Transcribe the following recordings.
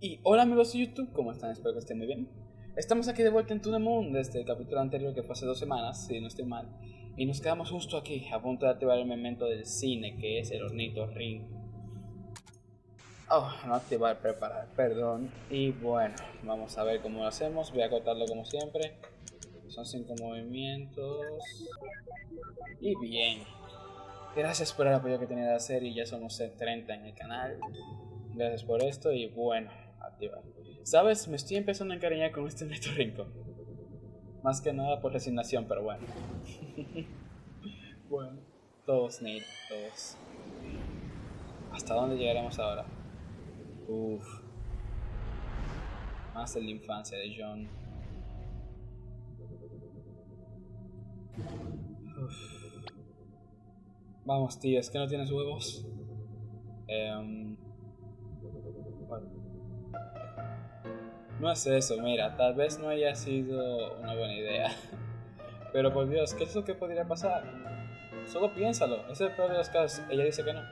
Y hola amigos de YouTube, ¿cómo están? Espero que estén muy bien. Estamos aquí de vuelta en Moon desde el capítulo anterior que fue dos semanas, si no estoy mal. Y nos quedamos justo aquí, a punto de activar el momento del cine, que es el hornito ring. Oh, no activar, preparar, perdón. Y bueno, vamos a ver cómo lo hacemos. Voy a cortarlo como siempre. Son cinco movimientos. Y bien. Gracias por el apoyo que tenía la serie, ya somos 30 en el canal. Gracias por esto y bueno, ¿Sabes? Me estoy empezando a encariñar con este rinco Más que nada por resignación, pero bueno. bueno, todos need, todos. ¿Hasta dónde llegaremos ahora? Uff. Más de la infancia de John. Vamos, tío, es que no tienes huevos. Eh, no es eso, mira, tal vez no haya sido una buena idea. Pero por Dios, ¿qué es lo que podría pasar? Solo piénsalo, es el peor de los casos. Ella dice que no.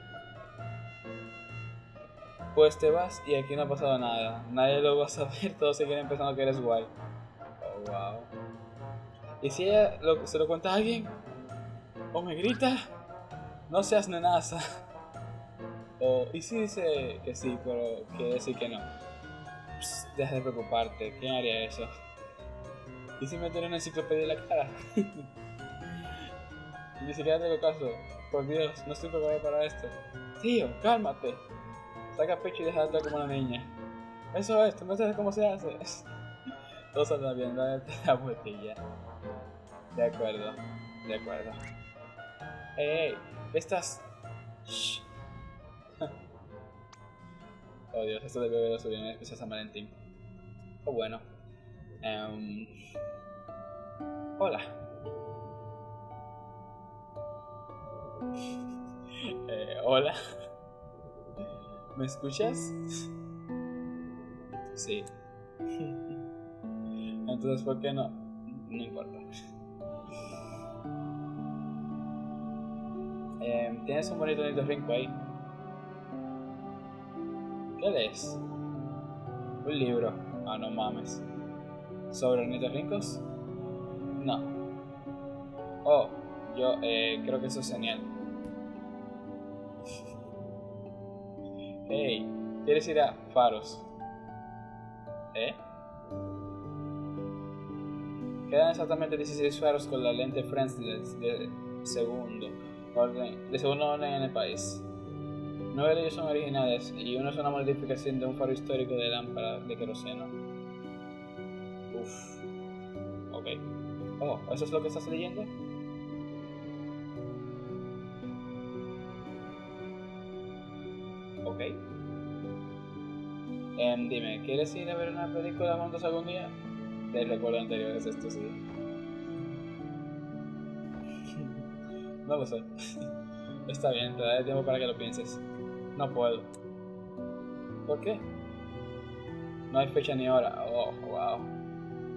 Pues te vas y aquí no ha pasado nada. Nadie lo va a saber, todos siguen pensando que eres guay. Oh, wow. ¿Y si ella se lo cuenta a alguien? ¿O me grita? No seas nenaza. O, ¿y si dice que sí, pero quiere decir que no? Deja de preocuparte, ¿quién haría eso? ¿Y si me tiene una enciclopedia en la cara? Ni siquiera tengo caso. Por Dios, no estoy preparado para esto. Tío, cálmate. Saca pecho y deja como una niña. Eso es, tú no sabes cómo se hace. Todo saldrá bien, date la vueltilla. De acuerdo, de acuerdo. Hey, hey, estás... Shh. oh Dios, esto debe haber subido en especial San Valentín. Oh bueno. Um... Hola. Eh, hola. ¿Me escuchas? Sí. Entonces, ¿por qué no? No importa. Eh, Tienes un bonito rinco ahí. ¿Qué lees? Un libro. Ah, no mames. ¿Sobre ornitorrincos? No. Oh, yo eh, creo que eso es genial. Hey, ¿quieres ir a Faros? ¿Eh? Quedan exactamente 16 faros con la lente Friends de, segundo orden, de segundo orden en el país. Nueve de ellos son originales y uno es una modificación de un faro histórico de lámpara de queroseno. Uff. Ok. Oh, ¿eso es lo que estás leyendo? Ok. Em, dime, ¿quieres ir a ver una película juntos algún día? Te recuerdo anterior, es esto, sí. no lo sé. Está bien, te daré tiempo para que lo pienses. No puedo. ¿Por qué? No hay fecha ni hora. Oh, wow.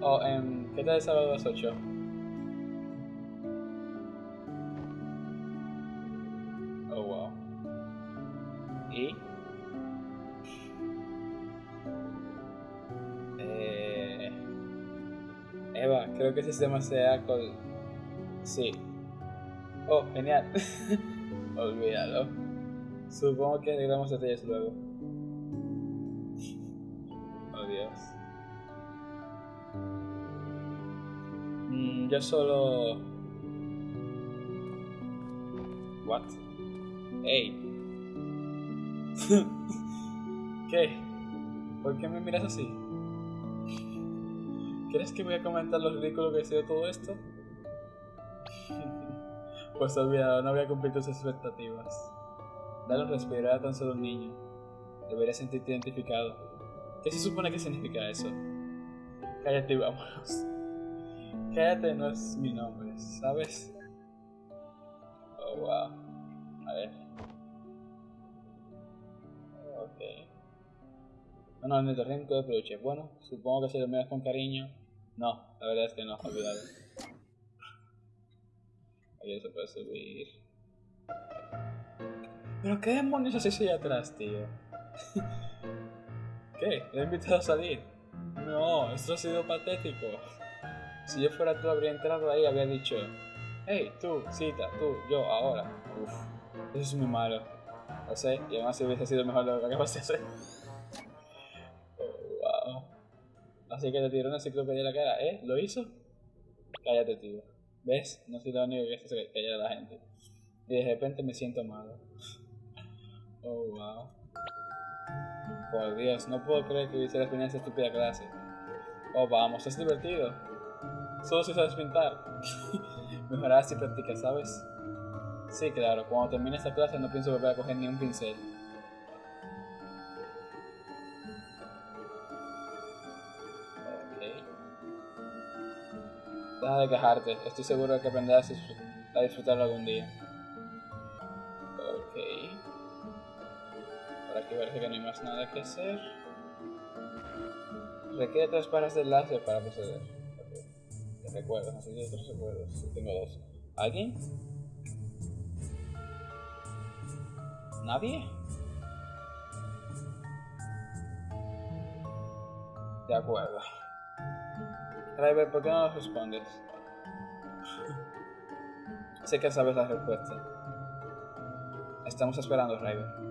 Oh, um, ¿qué tal el sábado a las 8? Oh, wow. ¿Y? Eh... Eva, creo que ese sistema se con... Sí. Oh, genial. Olvídalo. Supongo que arreglamos detalles luego. Dios. Mm, yo solo... What? Hey. ¿Qué? ¿Por qué me miras así? ¿Crees que voy a comentar lo ridículo que ha sido todo esto? pues olvidado, no voy a cumplir tus expectativas. Dale un respirar a tan solo un niño. Debería sentirte identificado. ¿Qué se supone que significa eso? Cállate y vámonos. Cállate no es mi nombre, ¿sabes? Oh, wow. A ver. Ok. No, no, el rincón de peluche. Bueno, supongo que si lo miras con cariño. No, la verdad es que no, olvidado. Aquí se puede subir. Pero qué demonios haces ahí atrás, tío. ¿Qué? ¿Le he invitado a salir? No, esto ha sido patético. Si yo fuera tú, habría entrado ahí y habría dicho: Hey, tú, cita, tú, yo, ahora. Uf, eso es muy malo. Lo sé, y además hubiese sido mejor lo que acabas de hacer. Wow. Así que te tiró una enciclopedia en la cara, ¿eh? ¿Lo hizo? Cállate, tío. ¿Ves? No soy lo único que hace callar a la gente. Y de repente me siento malo. Oh, wow. Por Dios, no puedo creer que hubiese final esa estúpida clase. Oh, vamos, es divertido. Solo si sabes pintar. Mejorarás si practicas, ¿sabes? Sí, claro, cuando termine esta clase no pienso volver a coger ni un pincel. Ok. Deja de quejarte, estoy seguro de que aprenderás a disfrutarlo algún día. Nada que hacer. Requiere tres pares de enlace para proceder. Okay. Recuerdos, necesito tres recuerdos. Sí, tengo dos. ¿Alguien? ¿Nadie? De acuerdo. Driver, ¿por qué no nos respondes? sé que sabes la respuesta. Estamos esperando, Driver.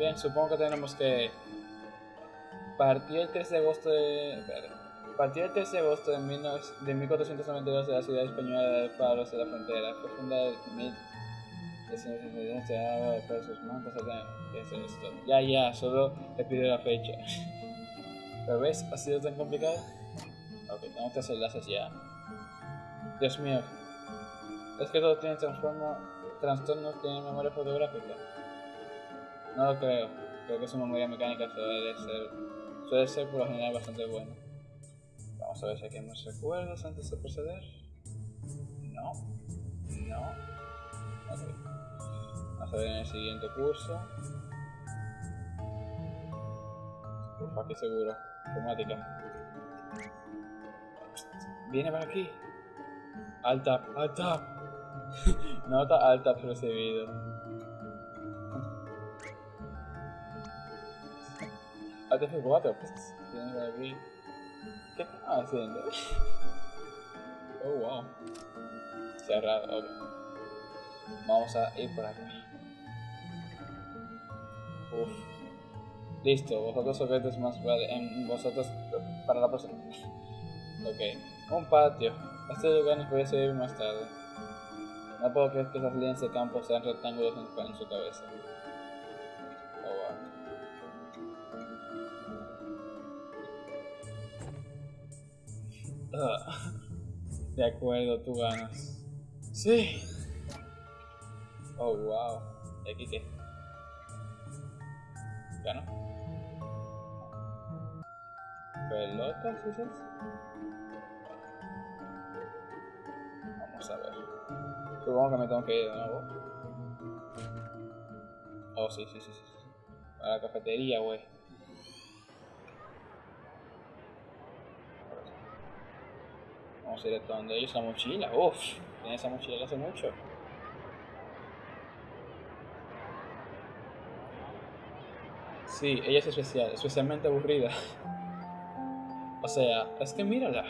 Bien, supongo que tenemos que partir el 3 de agosto de... Partir el 3 de agosto de, 1492 de la ciudad española de Palos de la Frontera. Fue fundada en 1000... Ya, ya, solo le pido la fecha. Pero ves, ha sido tan complicado. Ok, tengo que hacer enlaces ya. Dios mío. Es que todo tiene transformo, trastornos, tiene memoria fotográfica. No lo creo. Creo que su memoria mecánica suele ser, suele ser por lo general bastante buena. Vamos a ver si aquí hay más recuerdos antes de proceder. No. No. Ok. Vamos a ver en el siguiente curso. Uf, aquí seguro. Automática. Viene para aquí. Alta, alta. Nota alta recibido. Alta F4. Pues, aquí. ¿Qué está haciendo? Oh, wow. Cerrado, ok. Vamos a ir por aquí. Uf. Listo, vosotros objetos más vale en vosotros para la próxima. ok, un patio. Este lugar nos puede servir más tarde. No puedo creer que esas líneas de campo sean rectángulos en su cabeza. Uh, de acuerdo, tú ganas. Sí. Oh, wow. ¿Y aquí qué? ¿Gano? ¿Pelotas? Vamos a ver. Supongo que me tengo que ir de nuevo. Oh, sí, sí, sí, sí. A la cafetería, güey. A ir a donde ellos la mochila. Uff, tiene esa mochila hace mucho. Sí, ella es especial, especialmente aburrida. o sea, es que mírala.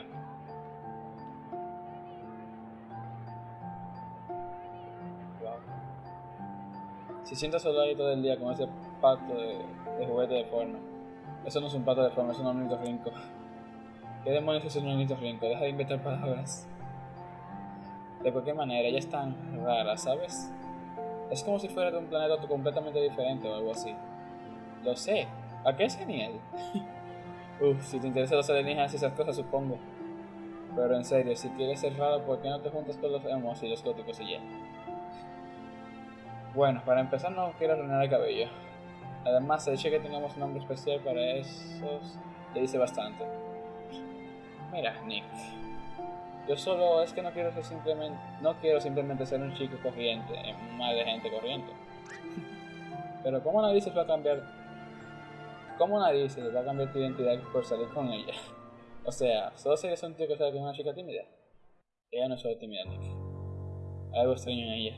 Wow. Si sientas solo ahí todo el día con ese pato de, juguete de forma. Eso no es un pato de forma, es un ornitorrinco. ¿Qué demonios es un ornitorrinco? Deja de inventar palabras. De cualquier manera, ella es tan rara, ¿sabes? Es como si fuera de un planeta completamente diferente o algo así. Lo sé. ¿A qué es genial? Uf, si te interesa los alienígenas y esas cosas, supongo. Pero en serio, si quieres ser raro, ¿por qué no te juntas con los emos y los góticos y ya? Bueno, para empezar no quiero arruinar el cabello. Además, el hecho de que tengamos un nombre especial para esos le dice bastante. Mira, Nick. Yo solo es que no quiero ser simplemente no quiero simplemente ser un chico corriente, en más de gente corriente. Pero cómo nadie se va a cambiar ¿Cómo nadie se va a cambiar tu identidad por salir con ella? O sea, ¿solo serías un tío que sale con una chica tímida? Ella no es solo tímida, Nick. Algo extraño en ella.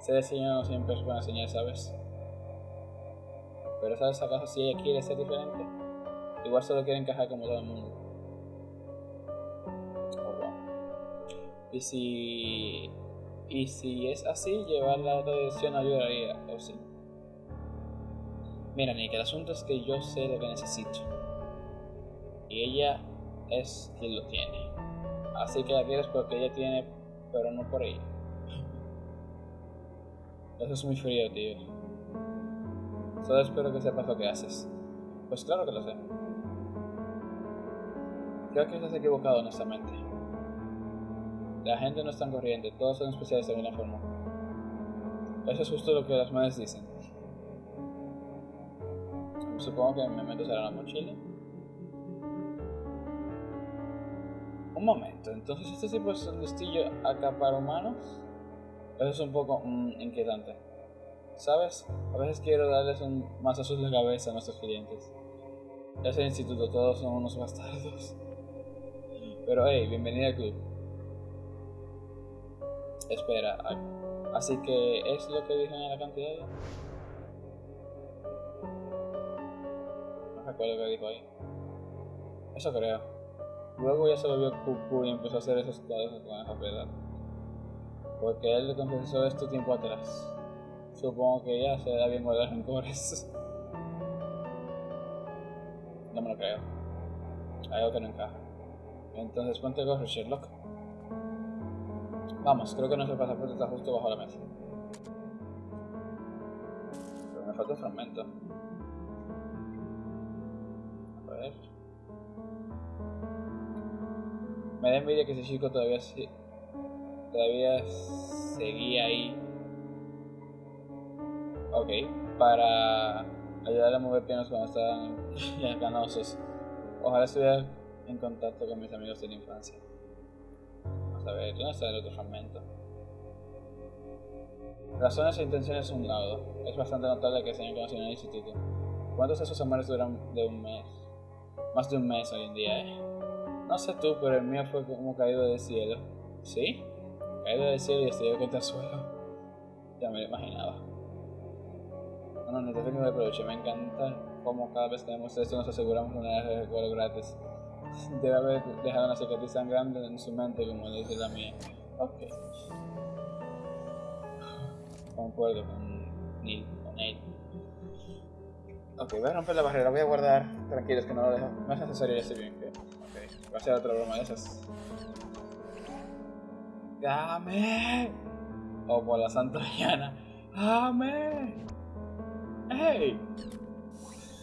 Ser no siempre es buena señal, ¿sabes? Pero ¿sabes acaso si ella quiere ser diferente? Igual solo quiere encajar como todo el mundo. Y si... Y si es así, llevarla a otra dirección ayudaría, o sí. Mira, Nick, el asunto es que yo sé lo que necesito. Y ella es quien lo tiene. Así que la quieres porque ella tiene, pero no por ella. Eso es muy frío, tío. Solo espero que sepas lo que haces. Pues claro que lo sé. Creo que estás equivocado, honestamente. La gente no es tan corriente, todos son especiales de alguna forma. Eso es justo lo que las madres dicen. Supongo que me meto será la mochila. Un momento, entonces este tipo es un listillo acá para humanos. Eso es un poco mm, inquietante. ¿Sabes? A veces quiero darles un mazazos de cabeza a nuestros clientes. Ese instituto, todos son unos bastardos. Pero hey, bienvenida al club. Espera, así que es lo que dije en la cantidad. No recuerdo que dijo ahí. Eso creo. Luego ya se lo vio cucu y empezó a hacer esos cuadros con esa piedad. Porque él confesó esto tiempo atrás. Supongo que ya se da bien guardar rencores. No me lo creo. Hay algo que no encaja. Entonces ponte gorro, Sherlock. Vamos, creo que nuestro pasaporte está justo bajo la mesa. Pero me falta fragmento. A ver. Me da envidia que ese chico todavía todavía seguía ahí. Ok, para ayudarle a mover pianos cuando estaban ya canosos. Ojalá estuviera en contacto con mis amigos de la infancia. A ver, ¿dónde está el otro fragmento? Razones e intenciones un lado. Es bastante notable que se hayan conocido en el instituto. ¿Cuántos de esos amores duran de un mes? Más de un mes hoy en día, ¿eh? No sé tú, pero el mío fue como caído del cielo. ¿Sí? Caído del cielo y estrellado contra el suelo. Ya me lo imaginaba. Bueno, no te tengo de aprovecho. Me encanta cómo cada vez que vemos esto nos aseguramos una de recuerdo gratis. Debe haber dejado una cicatriz tan grande en su mente como le dice la mía. Ok. Concuerdo con Neil. Con Neil. Ok, voy a romper la barrera, voy a guardar. Tranquilos que no lo dejo. No es necesario ese bien. Que... Ok, va a ser otra broma de esas. ¡Dame! O por la Santa Diana. ¡Dame! ¡Hey!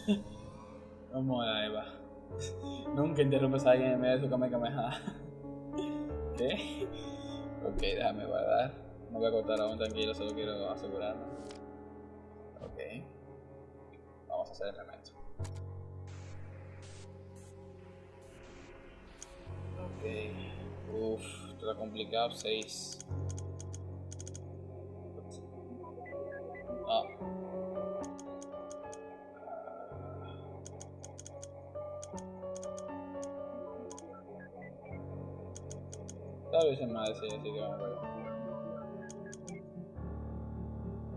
Vamos a Eva. Nunca interrumpes a alguien en medio de su kamehameha. ¿Qué? Ok, déjame guardar. No voy a cortar aún tranquilo, solo quiero asegurarme. Ok. Vamos a hacer el remedio. Ok. Uff, esto está complicado. 6. Más así, así que vamos.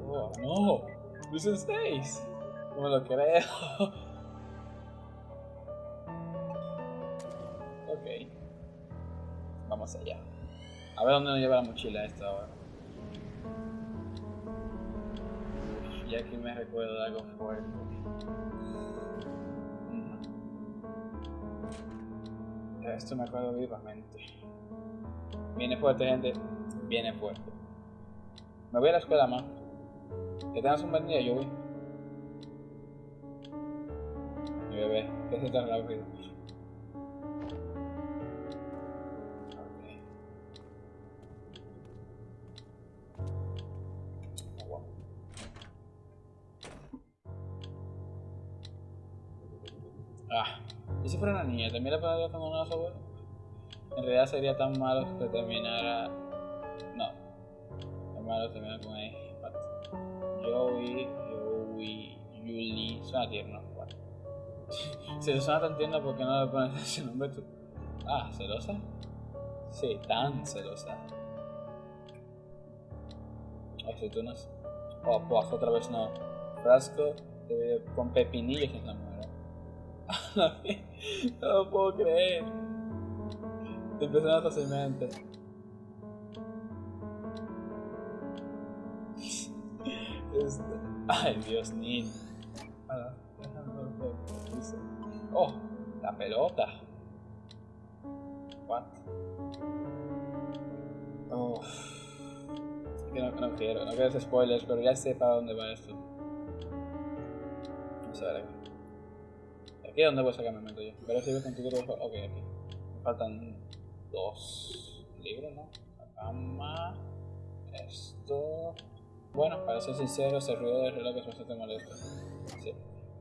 Oh, no, this is 6. No me lo creo. ok. Vamos allá. A ver dónde nos lleva la mochila esta ahora. Ya que me recuerdo de algo fuerte. De esto me acuerdo vivamente. Viene fuerte, gente. Viene fuerte. Me voy a la escuela, más. Que tengas un buen día, yo voy. Mi bebé, que se tan rápido. Ah, ¿y si fuera una niña? ¿También la podría con una abuela? En realidad sería tan malo que terminara. No. Tan malo terminar con ahí. Joey, Joey, Yuli. Suena tierno. Bueno. si suena tan tierno, ¿por qué no le pones ese nombre tú? Ah, ¿celosa? Sí, tan celosa. Aceitunas. Oh, pues otra vez no. Frasco con pepinillos en la muera. no lo puedo creer. Te impresiona fácilmente. Este... Ay, Dios, Nin. Oh, la pelota. What? Oh. No, quiero, no quiero hacer spoilers, pero ya sé para dónde va esto. Vamos a ver aquí. Aquí es donde voy a sacar mi momento yo. Pero si con tu Ok, aquí. Me faltan dos libros, ¿no? La cama. Esto. Bueno, para ser sincero, ese ruido del reloj es bastante molesto. Sí.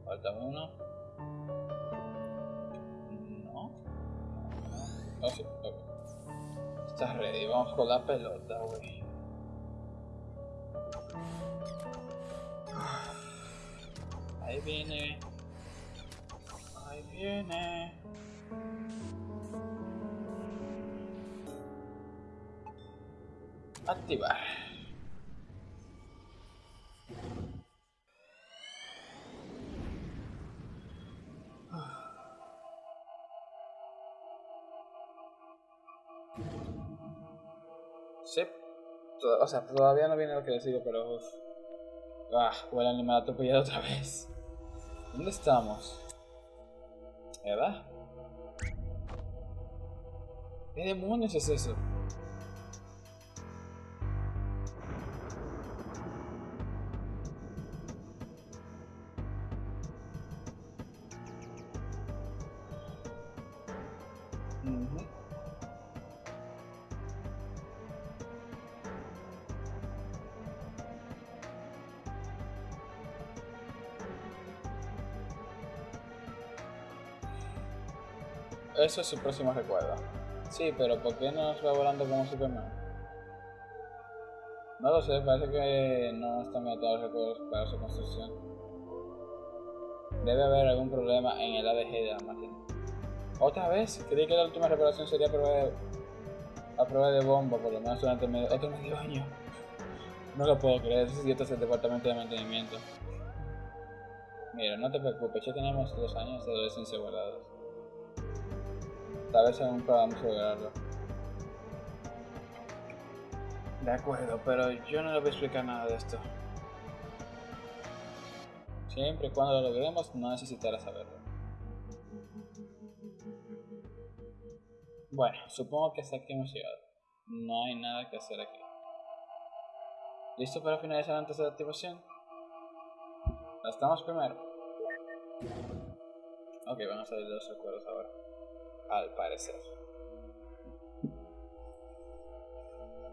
Falta uno. No. No, sí. Ok. Estás ready. Vamos con la pelota, güey. Ahí viene. Ahí viene. Activar. Sí. O sea, todavía no viene lo que decido, pero... Ah, huele animal atropellado otra vez. ¿Dónde estamos? ¿Verdad? ¿Qué demonios es eso? Eso es su próximo recuerdo. Sí, pero ¿por qué no va volando como Superman? No lo sé, parece que no están metidos los recuerdos para su construcción. Debe haber algún problema en el ADG de la máquina. ¿Otra vez? Creí que la última reparación sería prueba de, prueba de bomba, por lo menos durante otro medio año. No lo puedo creer, ese es el departamento de mantenimiento. Mira, no te preocupes, ya tenemos dos años de adolescencia guardados. Tal vez aún podamos lograrlo. De acuerdo, pero yo no le voy a explicar nada de esto. Siempre y cuando lo logremos, no necesitará saberlo. Bueno, supongo que hasta aquí hemos llegado. No hay nada que hacer aquí. ¿Listo para finalizar antes de la activación? ¿Estamos primero? Ok, vamos a ver los recuerdos ahora al parecer.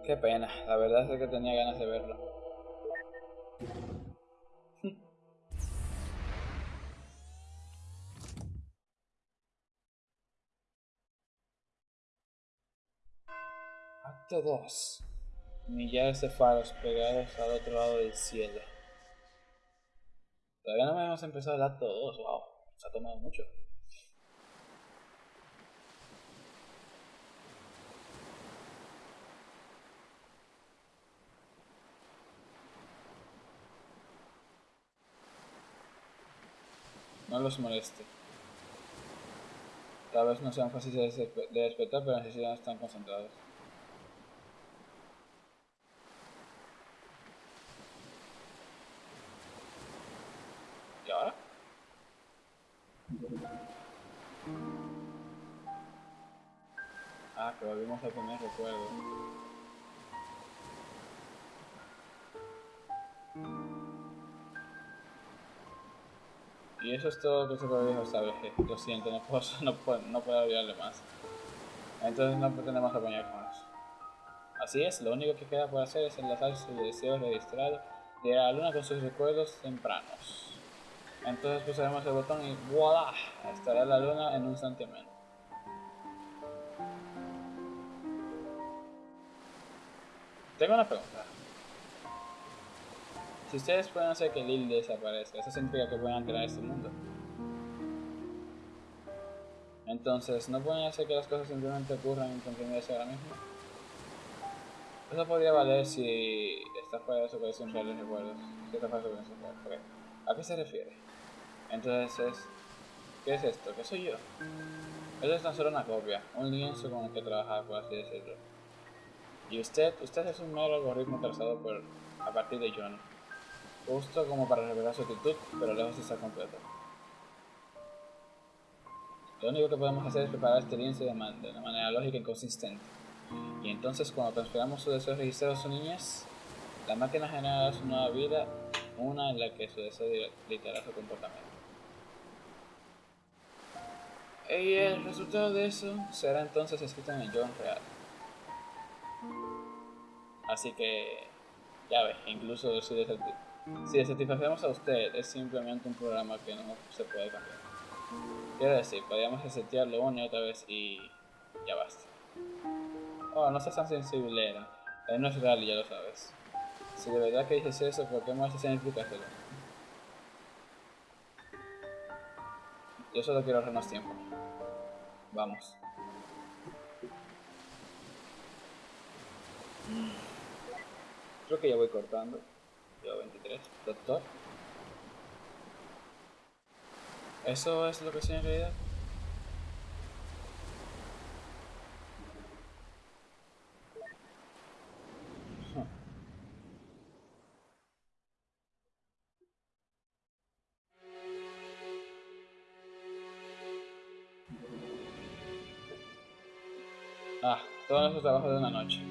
Qué pena, la verdad es que tenía ganas de verlo. Acto 2. Millares de faros pegados al otro lado del cielo. Todavía no hemos empezado el acto 2, wow, se ha tomado mucho. No los moleste. Tal vez no sean fáciles de despertar, pero necesitan estar concentrados. ¿Y ahora? Ah, que volvimos a tener recuerdo. Y eso es todo que se puede saber. Lo siento, no puedo, no puedo, no puedo ayudarle más. Entonces no pretendemos apañarnos. Así es, lo único que queda por hacer es enlazar su deseo registrado de la luna con sus recuerdos tempranos. Entonces pulsaremos el botón y ¡voilà! Estará la luna en un menos. Tengo una pregunta. Si ustedes pueden hacer que Lil desaparezca, eso significa que pueden crear este mundo. Entonces, ¿no pueden hacer que las cosas simplemente ocurran en continuidad ahora mismo? Eso podría valer si está fuera de su colección real de recuerdos. Si fuera de su colección real. ¿A qué se refiere? Entonces, ¿qué es esto? ¿Qué soy yo? Esto es tan solo una copia, un lienzo con el que trabajar, por así decirlo. Y usted, usted es un mero algoritmo trazado por, a partir de Johnny. Justo como para revelar su actitud, pero lejos de estar completo. Lo único que podemos hacer es preparar este lienzo de, man de una manera lógica y consistente. Y entonces cuando transferamos su deseo registrado a su niñez, la máquina generará su nueva vida, una en la que su deseo dictará su comportamiento. Y el resultado de eso será entonces escrito en el John real. Así que, ya ves, incluso si, si satisfacemos a usted, es simplemente un programa que no se puede cambiar. Quiero decir, podríamos resetearlo una y otra vez y ya basta. Oh, no seas tan sensible, Él no es real y ya lo sabes. Si de verdad que dices eso, ¿por qué más explicárselo? Yo solo quiero ahorrarnos tiempo. Vamos. Creo que ya voy cortando. Yo 23. Doctor. ¿Eso es lo que soy en realidad? Ah, todo nuestro trabajo de una noche.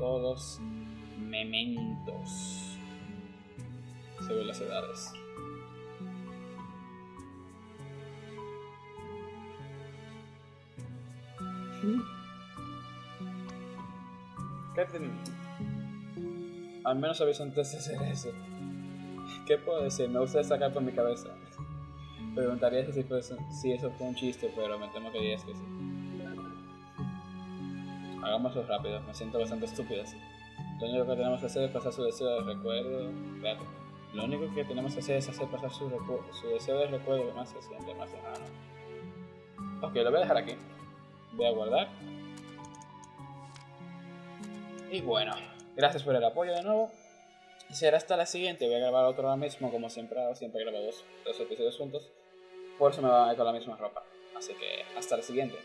Todos mementos según las edades. ¿Qué Al menos habéis antes de hacer eso. ¿Qué puedo decir? Me gusta sacar por mi cabeza. Preguntaría si eso fue un chiste, pero me temo que dirías que sí. Hagámoslo rápido, me siento bastante estúpido así. Lo único que tenemos que hacer es pasar su deseo de recuerdo. Lo único que tenemos que hacer es hacer pasar su, su deseo de recuerdo más se siente más lejano. Ok, lo voy a dejar aquí. Voy a guardar. Y bueno, gracias por el apoyo de nuevo. Será hasta la siguiente. Voy a grabar otro ahora mismo, como siempre hago. Siempre grabo dos, dos episodios juntos. Por eso me va a ir con la misma ropa. Así que hasta la siguiente.